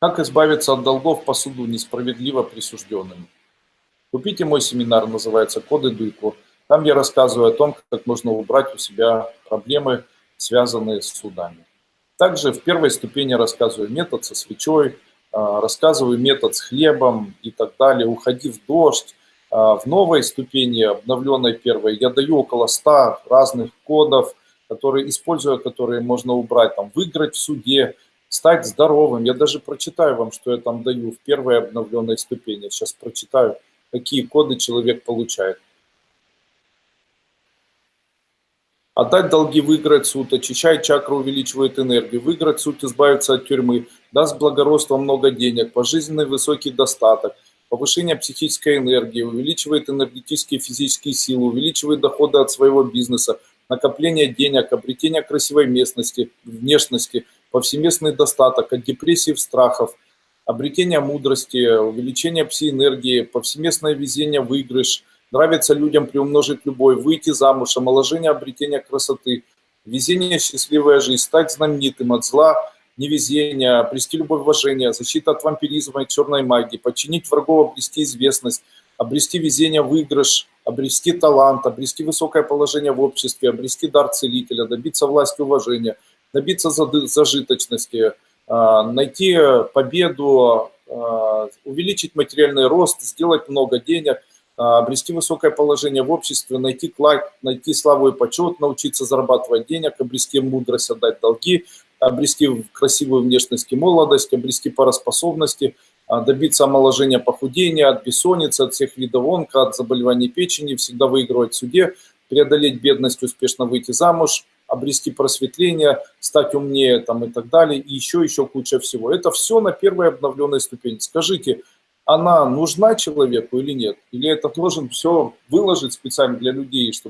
Как избавиться от долгов по суду, несправедливо присужденным? Купите мой семинар, называется «Коды Дуйко». Там я рассказываю о том, как можно убрать у себя проблемы, связанные с судами. Также в первой ступени рассказываю метод со свечой, а, рассказываю метод с хлебом и так далее. Уходи в дождь. А, в новой ступени, обновленной первой, я даю около 100 разных кодов, которые, используя которые можно убрать, там, выиграть в суде, стать здоровым. Я даже прочитаю вам, что я там даю в первой обновленной ступени. Сейчас прочитаю, какие коды человек получает. Отдать долги, выиграть суд, очищать чакру, увеличивает энергию, выиграть суд, избавиться от тюрьмы, даст благородство много денег, пожизненный высокий достаток, повышение психической энергии, увеличивает энергетические и физические силы, увеличивает доходы от своего бизнеса, накопление денег, обретение красивой местности, внешности – повсеместный достаток, от депрессии страхов, обретение мудрости, увеличение пси-энергии, повсеместное везение, выигрыш, нравится людям приумножить любовь, выйти замуж, омоложение, обретение красоты, везение, счастливая жизнь, стать знаменитым от зла, невезения, обрести любовь, уважение, защита от вампиризма и черной магии, подчинить врагов, обрести известность, обрести везение, выигрыш, обрести талант, обрести высокое положение в обществе, обрести дар целителя, добиться власти уважения – добиться зажиточности, а, найти победу, а, увеличить материальный рост, сделать много денег, а, обрести высокое положение в обществе, найти, найти славу и почет, научиться зарабатывать денег, обрести мудрость, отдать долги, обрести красивую внешность и молодость, обрести пароспособности, добиться омоложения похудения, от бессонницы, от всех видов онка, от заболеваний печени, всегда выигрывать в суде, преодолеть бедность, успешно выйти замуж, обрести просветление, стать умнее там, и так далее, и еще, еще куча всего. Это все на первой обновленной ступени. Скажите, она нужна человеку или нет? Или это должен все выложить специально для людей, чтобы